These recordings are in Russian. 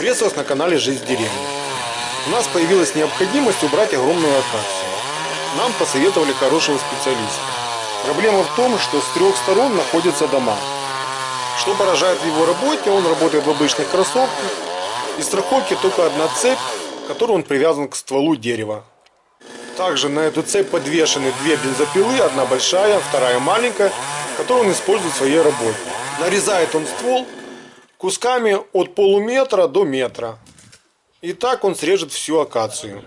Приветствую вас на канале Жизнь в деревне. У нас появилась необходимость убрать огромную акацию. Нам посоветовали хорошего специалиста. Проблема в том, что с трех сторон находятся дома. Что поражает в его работе, он работает в обычных кроссовках. И страховки только одна цепь, к которой он привязан к стволу дерева. Также на эту цепь подвешены две бензопилы, одна большая, вторая маленькая, которую он использует в своей работе. Нарезает он ствол кусками от полуметра до метра. И так он срежет всю акацию.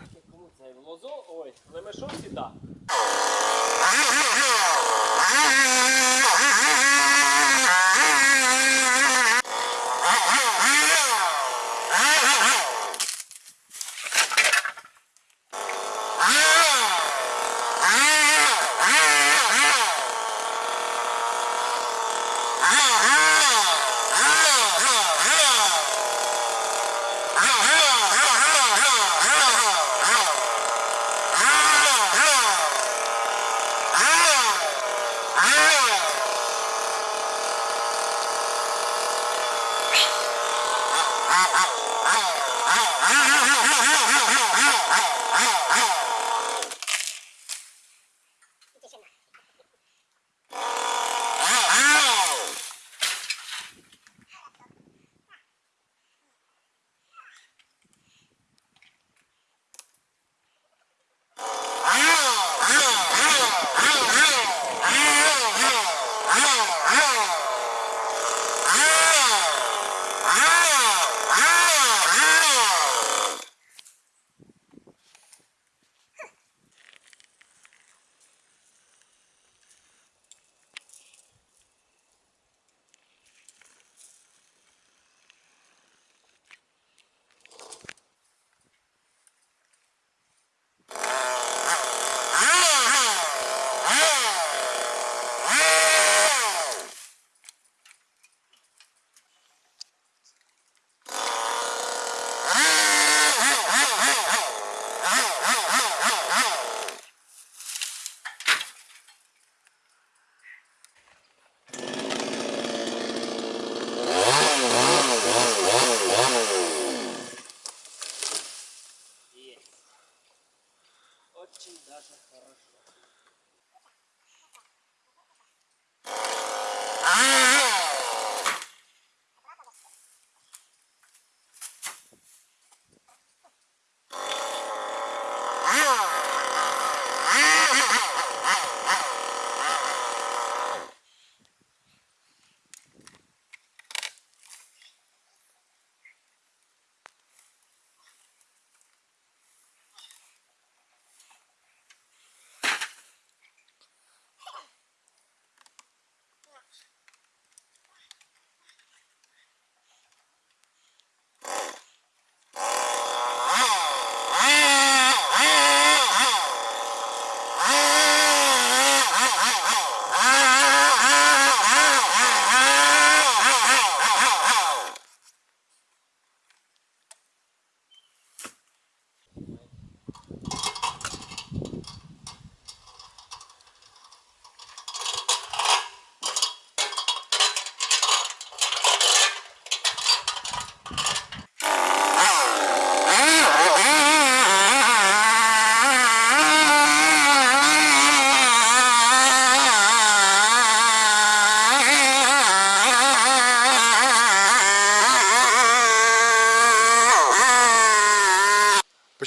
Очень даже хорошо.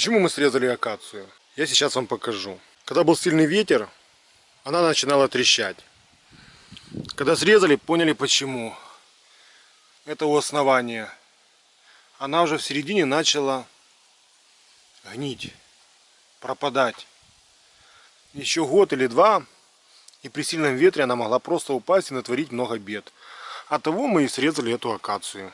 Почему мы срезали акацию? Я сейчас вам покажу. Когда был сильный ветер, она начинала трещать. Когда срезали, поняли почему. Это у основания. Она уже в середине начала гнить, пропадать. Еще год или два, и при сильном ветре она могла просто упасть и натворить много бед. От того мы и срезали эту акацию.